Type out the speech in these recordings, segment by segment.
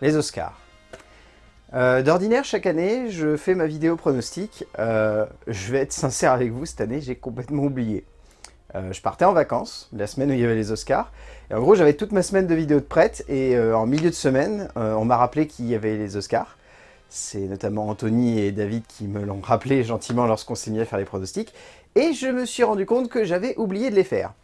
les Oscars. Euh, d'ordinaire, chaque année, je fais ma vidéo pronostic. Euh, je vais être sincère avec vous, cette année, j'ai complètement oublié. Euh, je partais en vacances, la semaine où il y avait les Oscars. Et en gros, j'avais toute ma semaine de vidéos de prête. Et en milieu de semaine, on m'a rappelé qu'il y avait les Oscars. C'est notamment Anthony et David qui me l'ont rappelé gentiment lorsqu'on s'est mis à faire les pronostics. Et je me suis rendu compte que j'avais oublié de les faire.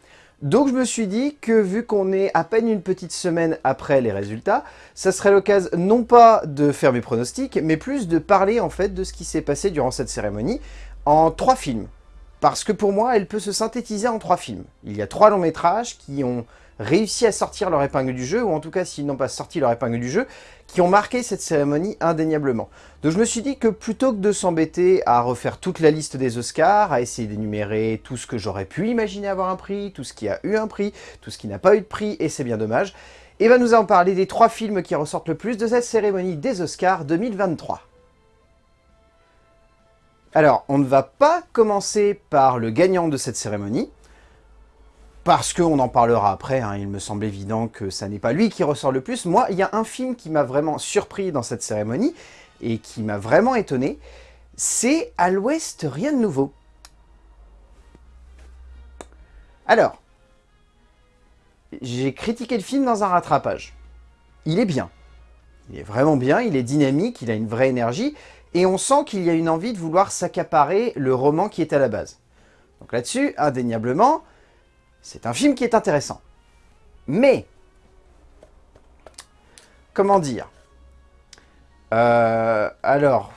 Donc je me suis dit que vu qu'on est à peine une petite semaine après les résultats, ça serait l'occasion non pas de faire mes pronostics, mais plus de parler en fait de ce qui s'est passé durant cette cérémonie en trois films. Parce que pour moi, elle peut se synthétiser en trois films. Il y a trois longs métrages qui ont réussi à sortir leur épingle du jeu, ou en tout cas s'ils n'ont pas sorti leur épingle du jeu, qui ont marqué cette cérémonie indéniablement. Donc je me suis dit que plutôt que de s'embêter à refaire toute la liste des Oscars, à essayer d'énumérer tout ce que j'aurais pu imaginer avoir un prix, tout ce qui a eu un prix, tout ce qui n'a pas eu de prix, et c'est bien dommage, et eh bien nous allons parler des trois films qui ressortent le plus de cette cérémonie des Oscars 2023. Alors, on ne va pas commencer par le gagnant de cette cérémonie, parce qu'on en parlera après, hein, il me semble évident que ça n'est pas lui qui ressort le plus. Moi, il y a un film qui m'a vraiment surpris dans cette cérémonie, et qui m'a vraiment étonné, c'est « À l'Ouest, rien de nouveau ». Alors, j'ai critiqué le film dans un rattrapage. Il est bien. Il est vraiment bien, il est dynamique, il a une vraie énergie, et on sent qu'il y a une envie de vouloir s'accaparer le roman qui est à la base. Donc là-dessus, indéniablement, c'est un film qui est intéressant. Mais, comment dire euh, Alors,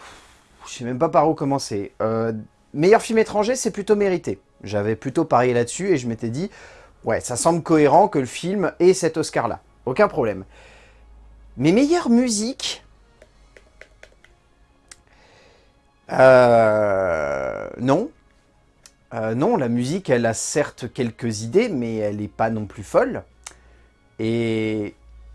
je sais même pas par où commencer. Euh, meilleur film étranger, c'est plutôt mérité. J'avais plutôt parié là-dessus et je m'étais dit, ouais, ça semble cohérent que le film ait cet Oscar-là. Aucun problème. Mais meilleure musique... Euh, non. Euh, non, la musique, elle a certes quelques idées, mais elle n'est pas non plus folle. Et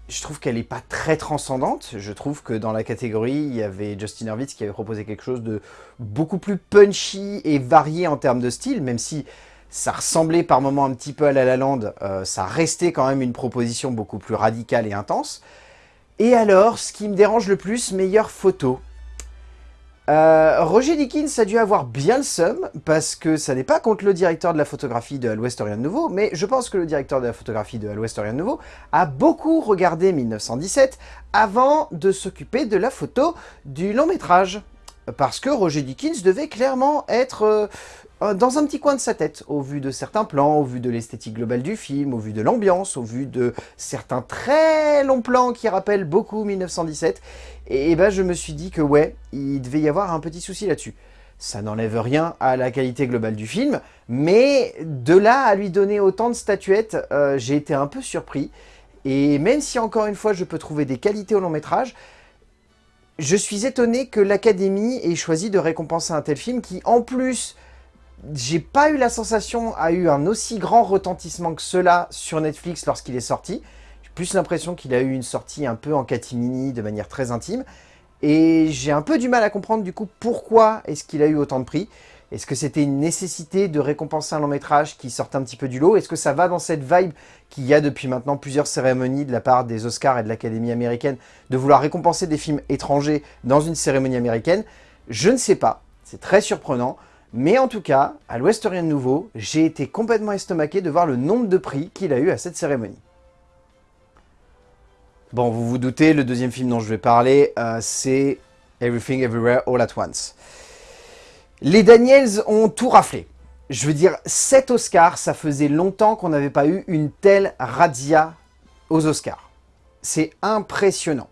je trouve qu'elle n'est pas très transcendante. Je trouve que dans la catégorie, il y avait Justin Hurwitz qui avait proposé quelque chose de beaucoup plus punchy et varié en termes de style, même si ça ressemblait par moments un petit peu à La La euh, ça restait quand même une proposition beaucoup plus radicale et intense. Et alors, ce qui me dérange le plus, meilleure photo. Euh, Roger Dickens a dû avoir bien le seum, parce que ça n'est pas contre le directeur de la photographie de l'Ouest Rien de Nouveau, mais je pense que le directeur de la photographie de l'Ouest Rien de Nouveau a beaucoup regardé 1917 avant de s'occuper de la photo du long métrage. Parce que Roger Dickens devait clairement être euh, dans un petit coin de sa tête, au vu de certains plans, au vu de l'esthétique globale du film, au vu de l'ambiance, au vu de certains très longs plans qui rappellent beaucoup 1917. Et, ben je me suis dit que ouais, il devait y avoir un petit souci là-dessus. Ça n'enlève rien à la qualité globale du film, mais de là à lui donner autant de statuettes, euh, j'ai été un peu surpris. Et même si encore une fois je peux trouver des qualités au long métrage, je suis étonné que l'Académie ait choisi de récompenser un tel film qui, en plus j'ai pas eu la sensation a eu un aussi grand retentissement que cela sur Netflix lorsqu'il est sorti. J'ai plus l'impression qu'il a eu une sortie un peu en catimini, de manière très intime. Et j'ai un peu du mal à comprendre du coup pourquoi est-ce qu'il a eu autant de prix. Est-ce que c'était une nécessité de récompenser un long métrage qui sortait un petit peu du lot? Est-ce que ça va dans cette vibe qu'il y a depuis maintenant plusieurs cérémonies de la part des Oscars et de l'Académie américaine de vouloir récompenser des films étrangers dans une cérémonie américaine? Je ne sais pas, c'est très surprenant. Mais en tout cas, à l'Ouest Rien de Nouveau, j'ai été complètement estomaqué de voir le nombre de prix qu'il a eu à cette cérémonie. Bon, vous vous doutez, le deuxième film dont je vais parler, euh, c'est Everything Everywhere All At Once. Les Daniels ont tout raflé. Je veux dire, cet Oscar, ça faisait longtemps qu'on n'avait pas eu une telle razzia aux Oscars. C'est impressionnant.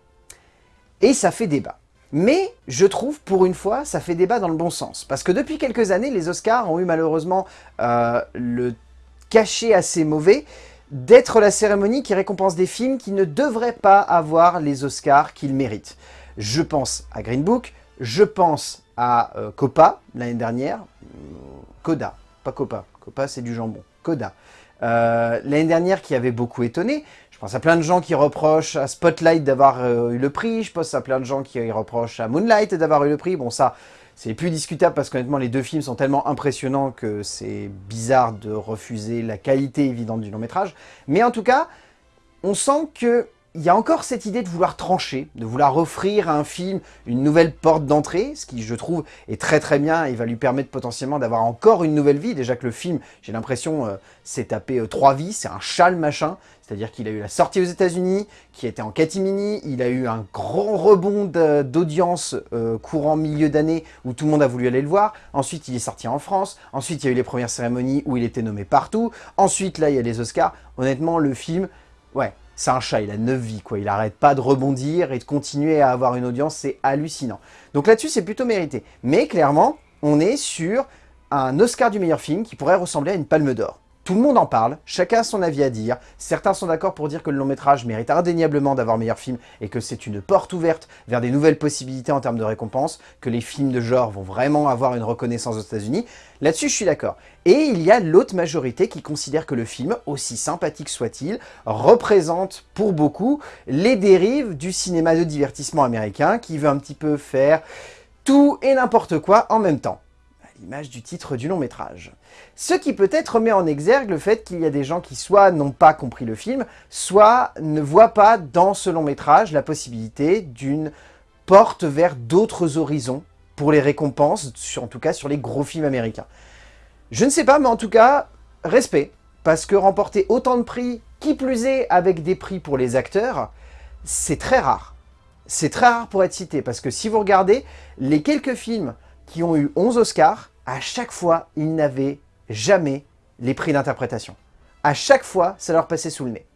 Et ça fait débat. Mais je trouve, pour une fois, ça fait débat dans le bon sens. Parce que depuis quelques années, les Oscars ont eu malheureusement euh, le cachet assez mauvais d'être la cérémonie qui récompense des films qui ne devraient pas avoir les Oscars qu'ils méritent. Je pense à Green Book, je pense à euh, Copa l'année dernière, Coda, pas Copa, Copa c'est du jambon, Coda. Euh, l'année dernière qui avait beaucoup étonné, pense à plein de gens qui reprochent à Spotlight d'avoir euh, eu le prix, je pense à plein de gens qui reprochent à Moonlight d'avoir eu le prix. Bon ça, c'est plus discutable parce qu'honnêtement les deux films sont tellement impressionnants que c'est bizarre de refuser la qualité évidente du long métrage. Mais en tout cas, on sent que il y a encore cette idée de vouloir trancher, de vouloir offrir à un film une nouvelle porte d'entrée, ce qui, je trouve, est très très bien et va lui permettre potentiellement d'avoir encore une nouvelle vie. Déjà que le film, j'ai l'impression, euh, s'est tapé euh, trois vies, c'est un châle machin. C'est-à-dire qu'il a eu la sortie aux États-Unis, qui était en catimini, il a eu un grand rebond d'audience euh, courant milieu d'année où tout le monde a voulu aller le voir. Ensuite, il est sorti en France. Ensuite, il y a eu les premières cérémonies où il était nommé partout. Ensuite, là, il y a les Oscars. Honnêtement, le film, ouais, c'est un chat, il a 9 vies, quoi. Il arrête pas de rebondir et de continuer à avoir une audience, c'est hallucinant. Donc là-dessus, c'est plutôt mérité. Mais clairement, on est sur un Oscar du meilleur film qui pourrait ressembler à une palme d'or. Tout le monde en parle, chacun a son avis à dire, certains sont d'accord pour dire que le long métrage mérite indéniablement d'avoir meilleur film et que c'est une porte ouverte vers des nouvelles possibilités en termes de récompenses, que les films de genre vont vraiment avoir une reconnaissance aux états unis Là-dessus, je suis d'accord. Et il y a l'autre majorité qui considère que le film, aussi sympathique soit-il, représente pour beaucoup les dérives du cinéma de divertissement américain qui veut un petit peu faire tout et n'importe quoi en même temps l'image du titre du long métrage. Ce qui peut-être met en exergue le fait qu'il y a des gens qui soit n'ont pas compris le film, soit ne voient pas dans ce long métrage la possibilité d'une porte vers d'autres horizons pour les récompenses, en tout cas sur les gros films américains. Je ne sais pas, mais en tout cas, respect, parce que remporter autant de prix, qui plus est avec des prix pour les acteurs, c'est très rare. C'est très rare pour être cité, parce que si vous regardez les quelques films qui ont eu 11 Oscars, à chaque fois, ils n'avaient jamais les prix d'interprétation. À chaque fois, ça leur passait sous le nez.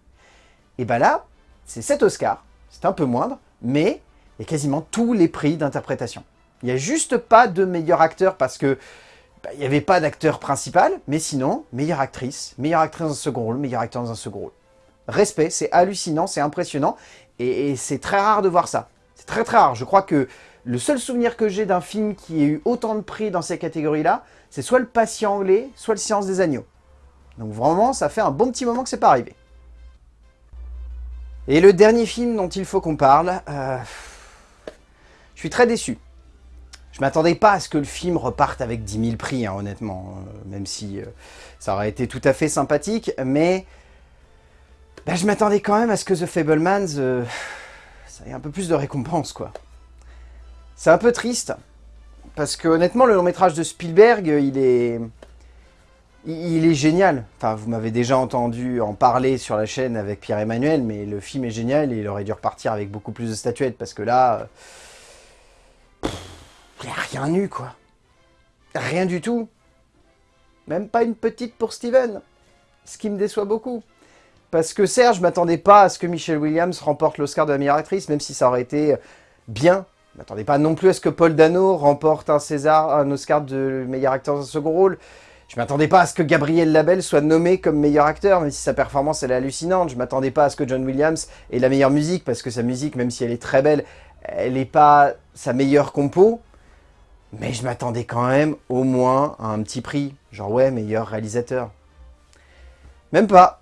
Et bien là, c'est 7 Oscars, c'est un peu moindre, mais il y a quasiment tous les prix d'interprétation. Il n'y a juste pas de meilleur acteur parce que bah, il n'y avait pas d'acteur principal, mais sinon, meilleure actrice, meilleure actrice dans un second rôle, meilleur acteur dans un second rôle. Respect, c'est hallucinant, c'est impressionnant, et c'est très rare de voir ça. C'est très très rare. Je crois que le seul souvenir que j'ai d'un film qui ait eu autant de prix dans ces catégories-là, c'est soit Le Patient anglais, soit Le Silence des Agneaux. Donc vraiment, ça fait un bon petit moment que c'est pas arrivé. Et le dernier film dont il faut qu'on parle, euh, je suis très déçu. Je m'attendais pas à ce que le film reparte avec 10 000 prix, hein, honnêtement, euh, même si euh, ça aurait été tout à fait sympathique, mais bah, je m'attendais quand même à ce que The Fablemans, ça ait un peu plus de récompense, quoi. C'est un peu triste, parce que honnêtement, le long métrage de Spielberg, il est... Il est génial. Enfin, vous m'avez déjà entendu en parler sur la chaîne avec Pierre-Emmanuel, mais le film est génial et il aurait dû repartir avec beaucoup plus de statuettes, parce que là... Il n'y a rien eu, quoi. Rien du tout. Même pas une petite pour Steven. Ce qui me déçoit beaucoup. Parce que Serge, je m'attendais pas à ce que Michelle Williams remporte l'Oscar de la meilleure actrice, même si ça aurait été bien ne m'attendez pas non plus à ce que Paul Dano remporte un César, un Oscar de meilleur acteur dans un second rôle. Je m'attendais pas à ce que Gabriel Labelle soit nommé comme meilleur acteur, même si sa performance est hallucinante. Je m'attendais pas à ce que John Williams ait la meilleure musique, parce que sa musique, même si elle est très belle, elle n'est pas sa meilleure compo. Mais je m'attendais quand même au moins à un petit prix. Genre ouais, meilleur réalisateur. Même pas.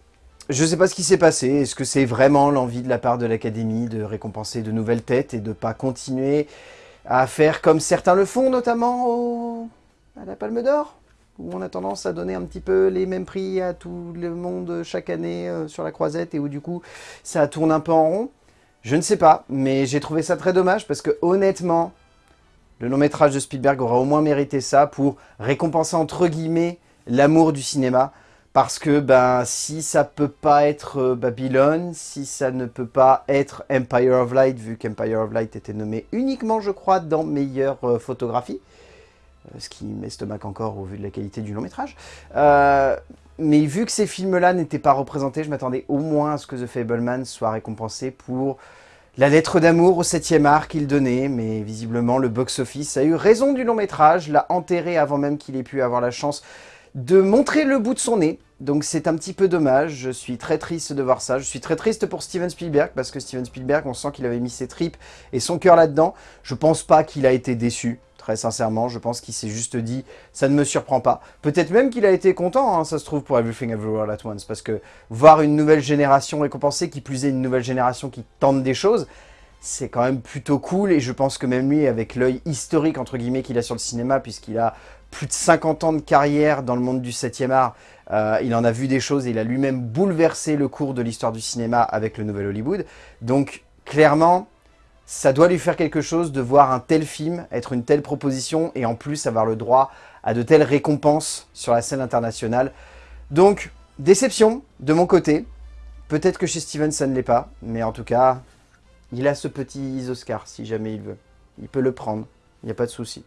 Je ne sais pas ce qui s'est passé. Est-ce que c'est vraiment l'envie de la part de l'Académie de récompenser de nouvelles têtes et de ne pas continuer à faire comme certains le font, notamment à la Palme d'Or où on a tendance à donner un petit peu les mêmes prix à tout le monde chaque année euh, sur la croisette et où du coup ça tourne un peu en rond? Je ne sais pas, mais j'ai trouvé ça très dommage parce que honnêtement, le long métrage de Spielberg aura au moins mérité ça pour récompenser entre guillemets l'amour du cinéma. Parce que ben, si ça peut pas être euh, Babylone, si ça ne peut pas être Empire of Light, vu qu'Empire of Light était nommé uniquement, je crois, dans meilleure euh, photographie, euh, ce qui m'estomaque encore au vu de la qualité du long métrage. mais vu que ces films-là n'étaient pas représentés, je m'attendais au moins à ce que The Fableman soit récompensé pour la lettre d'amour au 7 art qu'il donnait, mais visiblement le box-office a eu raison du long métrage, l'a enterré avant même qu'il ait pu avoir la chance de montrer le bout de son nez. Donc c'est un petit peu dommage, je suis très triste de voir ça. Je suis très triste pour Steven Spielberg, parce que Steven Spielberg, on sent qu'il avait mis ses tripes et son cœur là-dedans. Je pense pas qu'il a été déçu, très sincèrement. Je pense qu'il s'est juste dit, ça ne me surprend pas. Peut-être même qu'il a été content, hein, ça se trouve, pour Everything Everywhere At Once, parce que voir une nouvelle génération récompensée, qui plus est une nouvelle génération qui tente des choses, c'est quand même plutôt cool, et je pense que même lui, avec l'œil historique, entre guillemets, qu'il a sur le cinéma, puisqu'il a plus de 50 ans de carrière dans le monde du 7e art, euh, il en a vu des choses, et il a lui-même bouleversé le cours de l'histoire du cinéma avec le Nouvel Hollywood. Donc, clairement, ça doit lui faire quelque chose de voir un tel film, être une telle proposition, et en plus avoir le droit à de telles récompenses sur la scène internationale. Donc, déception de mon côté. Peut-être que chez Steven ça ne l'est pas, mais en tout cas, il a ce petit Oscar si jamais il veut. Il peut le prendre, il n'y a pas de souci.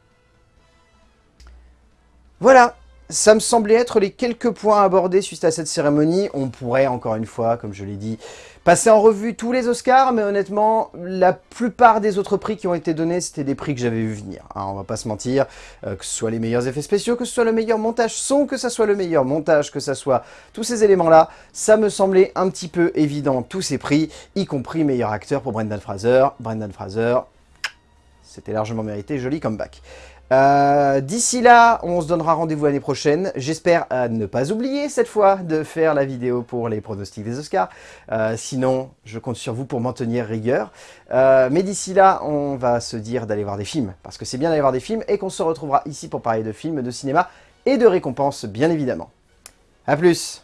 Voilà, ça me semblait être les quelques points abordés suite à cette cérémonie. On pourrait, encore une fois, comme je l'ai dit, passer en revue tous les Oscars, mais honnêtement, la plupart des autres prix qui ont été donnés, c'était des prix que j'avais vu venir. Hein, on va pas se mentir, euh, que ce soit les meilleurs effets spéciaux, que ce soit le meilleur montage son, que ce soit le meilleur montage, que ce soit tous ces éléments-là, ça me semblait un petit peu évident, tous ces prix, y compris meilleur acteur pour Brendan Fraser. Brendan Fraser, c'était largement mérité, joli comeback. Euh, d'ici là, on se donnera rendez-vous l'année prochaine. J'espère ne pas oublier cette fois de faire la vidéo pour les pronostics des Oscars. Euh, sinon, je compte sur vous pour m'en tenir rigueur. Euh, mais d'ici là, on va se dire d'aller voir des films. Parce que c'est bien d'aller voir des films et qu'on se retrouvera ici pour parler de films, de cinéma et de récompenses, bien évidemment. A plus